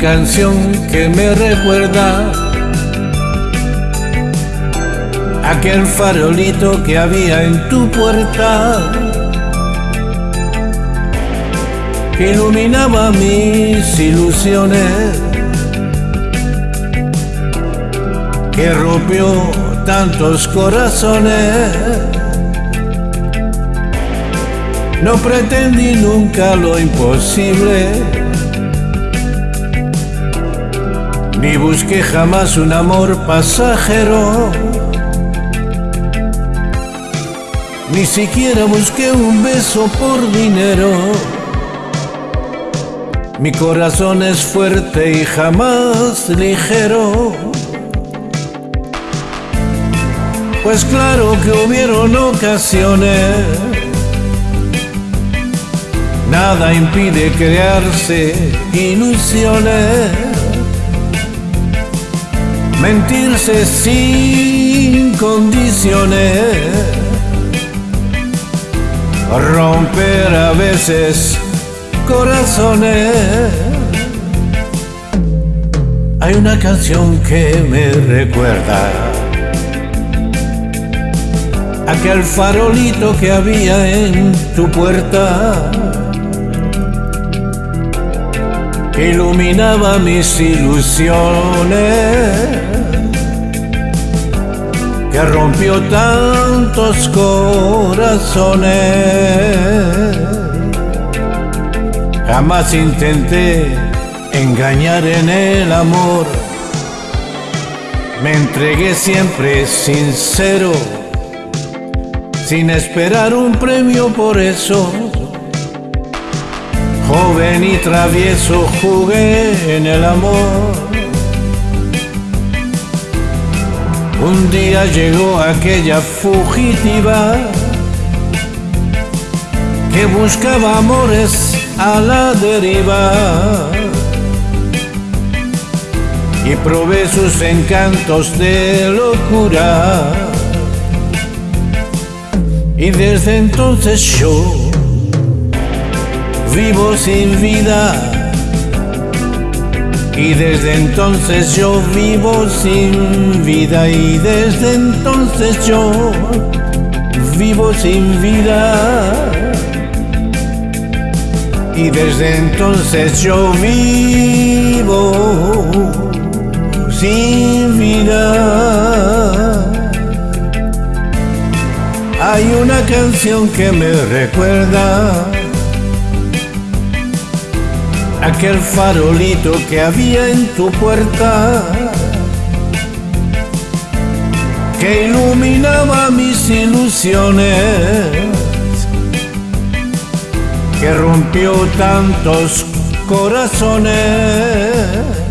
canción que me recuerda aquel farolito que había en tu puerta que iluminaba mis ilusiones que rompió tantos corazones. No pretendí nunca lo imposible ni busqué jamás un amor pasajero Ni siquiera busqué un beso por dinero. Mi corazón es fuerte y jamás ligero. Pues claro que hubieron ocasiones. Nada impide crearse ilusiones. Mentirse sin condiciones romper a veces corazones. Hay una canción que me recuerda aquel farolito que había en tu puerta que iluminaba mis ilusiones que rompió tantos corazones. Jamás intenté engañar en el amor. Me entregué siempre sincero, sin esperar un premio por eso. Joven y travieso jugué en el amor Un día llegó aquella fugitiva que buscaba amores a la deriva y probé sus encantos de locura. Y desde entonces yo vivo sin vida y desde entonces yo vivo sin vida y desde entonces yo vivo sin vida. Y desde entonces yo vivo sin vida. Hay una canción que me recuerda aquel farolito que había en tu puerta que iluminaba mis ilusiones, que rompió tantos corazones.